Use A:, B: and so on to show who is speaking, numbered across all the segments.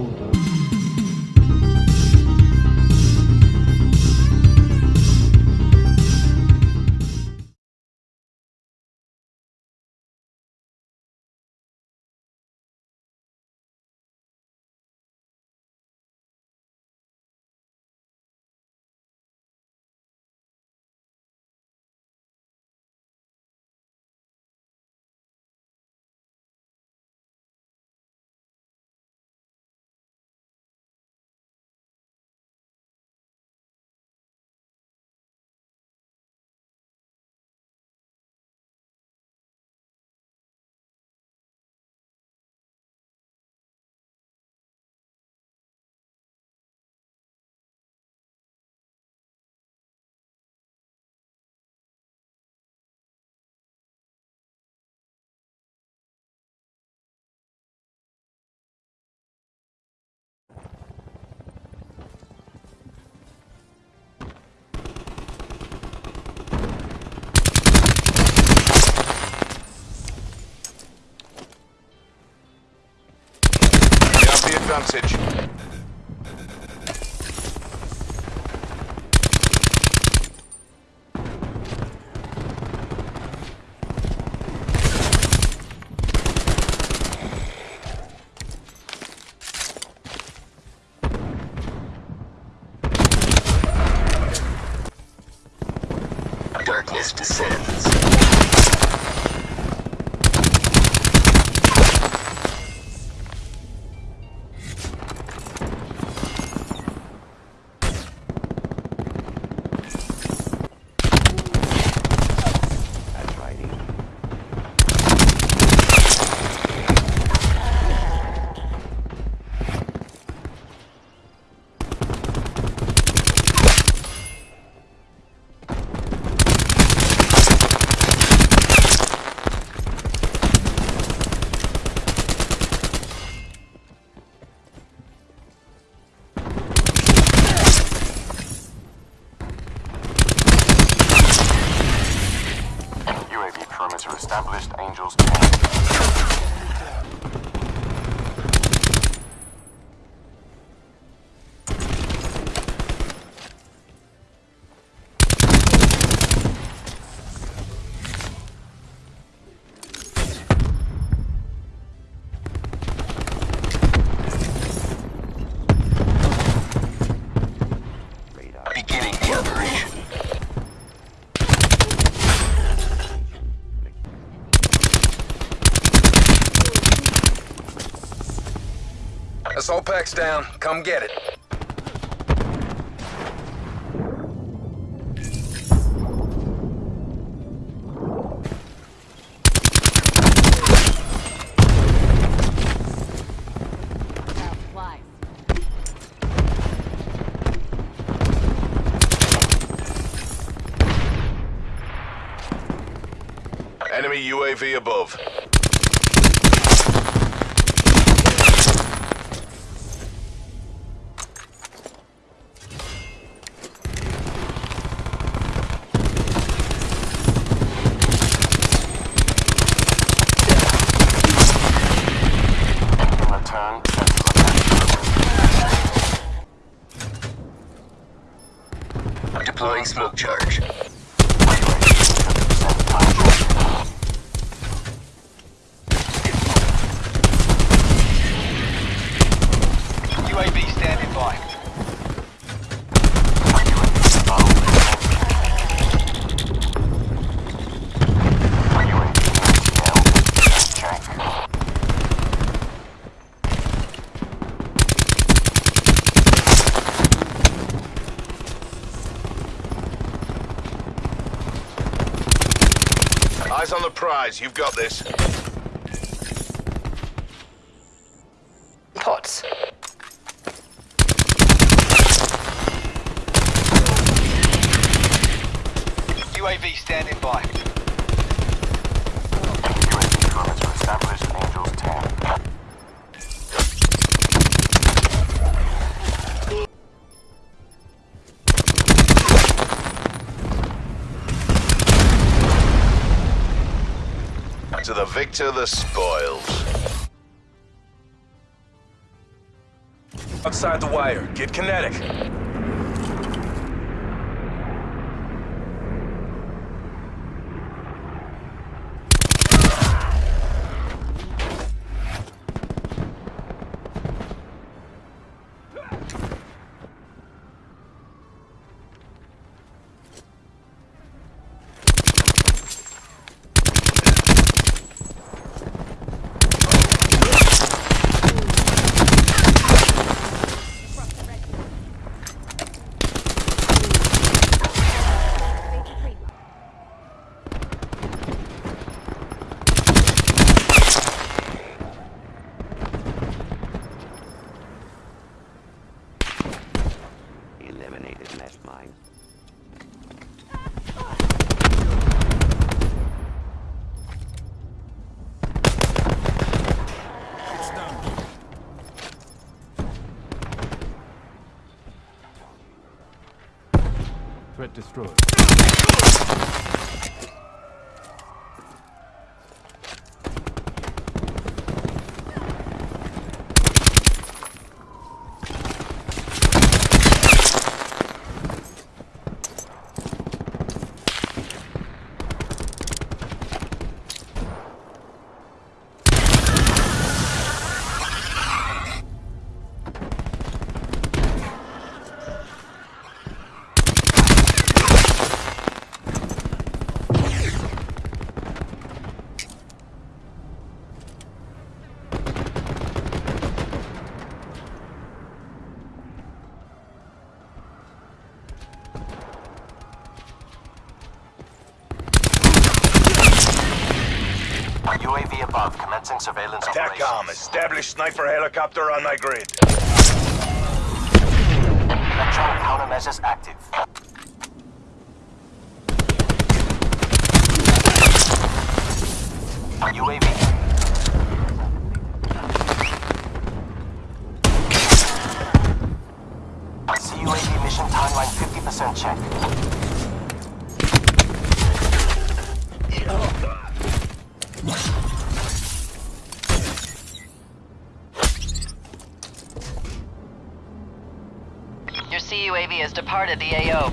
A: tudo.
B: We
C: perimeter. Angels 10.
B: Assault pack's down. Come get it. Enemy UAV above.
C: In return, check the
D: Deploying smoke charge.
E: UAV standing by.
C: Check.
B: Eyes on the prize. You've got this.
D: Pots.
E: UAV standing by.
C: UAV perimeter established. Angels 10.
B: To the victor, the spoils. Outside the wire. Get kinetic.
F: Threat destroyed.
G: UAV above, commencing surveillance
B: TACOM,
G: operations.
B: establish sniper helicopter on my grid.
G: Electronic countermeasures active. UAV. CUAV mission timeline 50% check.
H: Has departed the AO.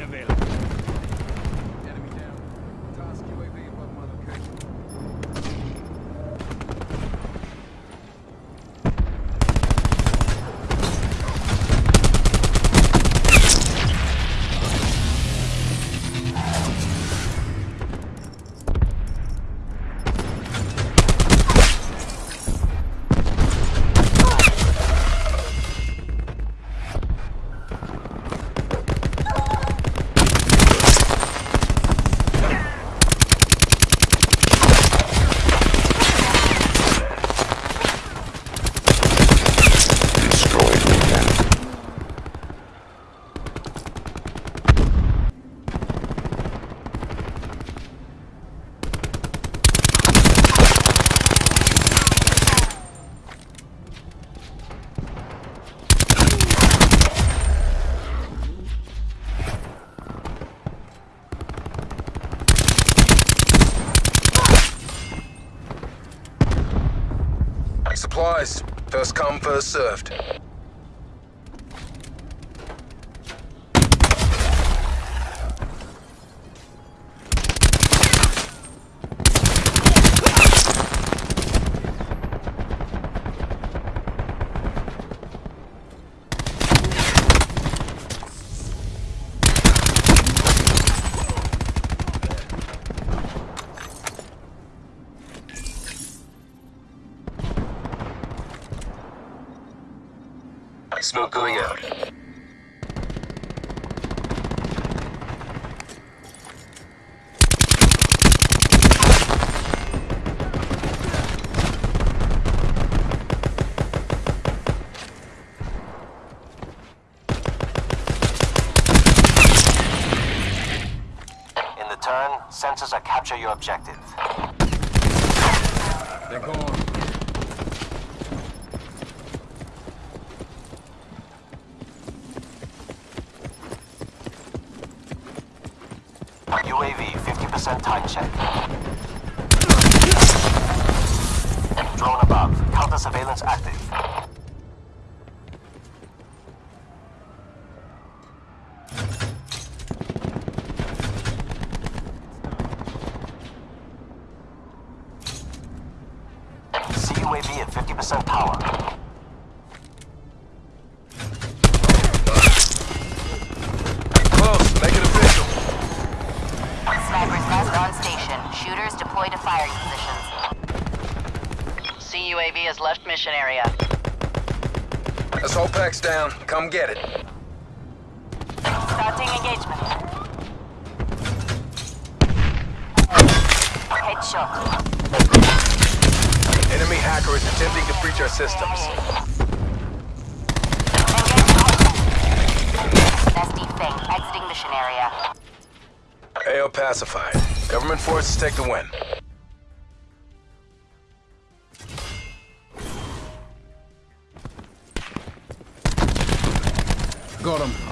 B: Available. Supplies. First come, first served.
D: Smoke going out.
G: UAV 50% time check. Drone above, counter surveillance active. CUAV at 50% power.
H: Station. Shooters deploy to firing positions. CUAV has left mission area.
B: Assault pack's down. Come get it.
H: Starting engagement. Headshot.
B: Enemy hacker is attempting to breach our systems.
H: Nasty thing. Exiting mission area.
B: AO pacified. Government forces take the win.
I: Got him.